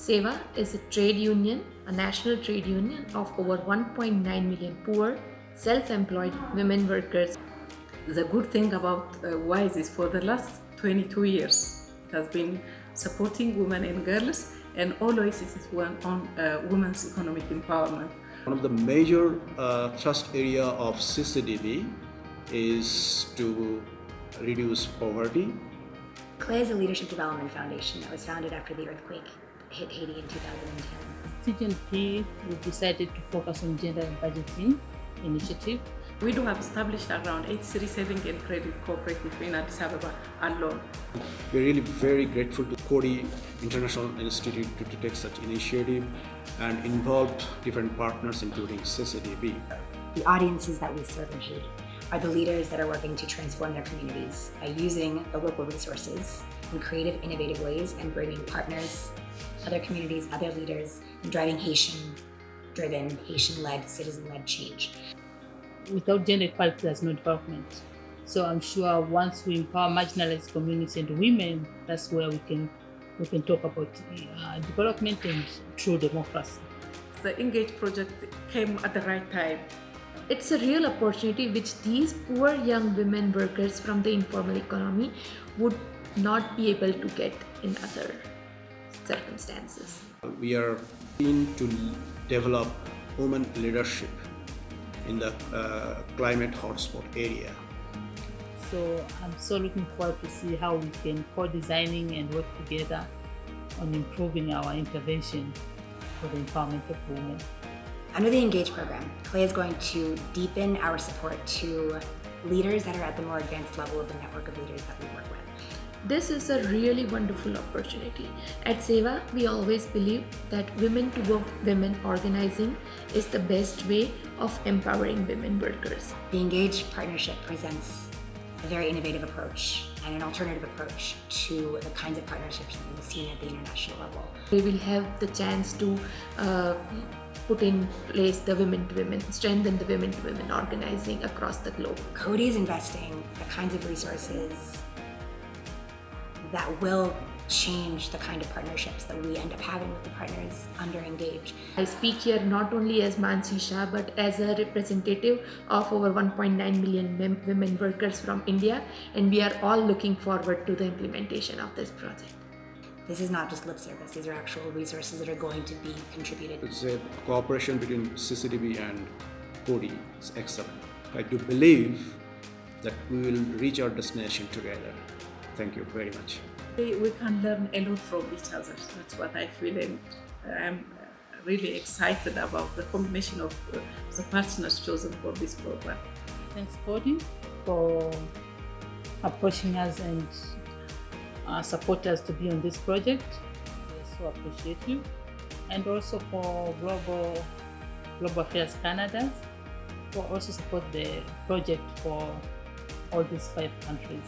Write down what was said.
SEWA is a trade union, a national trade union of over 1.9 million poor, self-employed women workers. The good thing about uh, WISE is for the last 22 years, it has been supporting women and girls and always it is one on uh, women's economic empowerment. One of the major uh, thrust area of CCDB is to reduce poverty. CLE is a leadership development foundation that was founded after the earthquake hit Haiti in 2010. TGNP, we decided to focus on gender and budgeting initiative. We do have established around 83 saving and credit cooperative in Addis Ababa alone. We're really very grateful to Coady International Institute to, to take such initiative and involve different partners including CCDB. The audiences that we serve in Haiti are the leaders that are working to transform their communities by using the local resources in creative, innovative ways and bringing partners, other communities, other leaders, and driving Haitian-driven, Haitian-led, citizen-led change. Without gender equality, there's no development. So I'm sure once we empower marginalized communities and women, that's where we can we can talk about uh, development and true democracy. The Engage project came at the right time it's a real opportunity which these poor young women workers from the informal economy would not be able to get in other circumstances. We are keen to develop women leadership in the uh, climate hotspot area. So I'm so looking forward to see how we can co-designing and work together on improving our intervention for the empowerment of women. Under the Engage program, CLAY is going to deepen our support to leaders that are at the more advanced level of the network of leaders that we work with. This is a really wonderful opportunity. At SEWA, we always believe that women to work women organizing is the best way of empowering women workers. The Engage partnership presents a very innovative approach and an alternative approach to the kinds of partnerships that we've seen at the international level. We will have the chance to uh, put in place the women to women, strengthen the women to women organizing across the globe. Coady is investing the kinds of resources that will change the kind of partnerships that we end up having with the partners under Engage. I speak here not only as Mansi Shah but as a representative of over 1.9 million women workers from India and we are all looking forward to the implementation of this project. This is not just lip service, these are actual resources that are going to be contributed. It's a cooperation between CCDB and Coady is excellent. I do believe that we will reach our destination together. Thank you very much we can learn a lot from each other. That's what I feel and I'm really excited about the combination of uh, the partners chosen for this program. Thanks Coady for approaching us and uh, support us to be on this project. We so appreciate you. And also for Global, Global Affairs Canada for also support the project for all these five countries.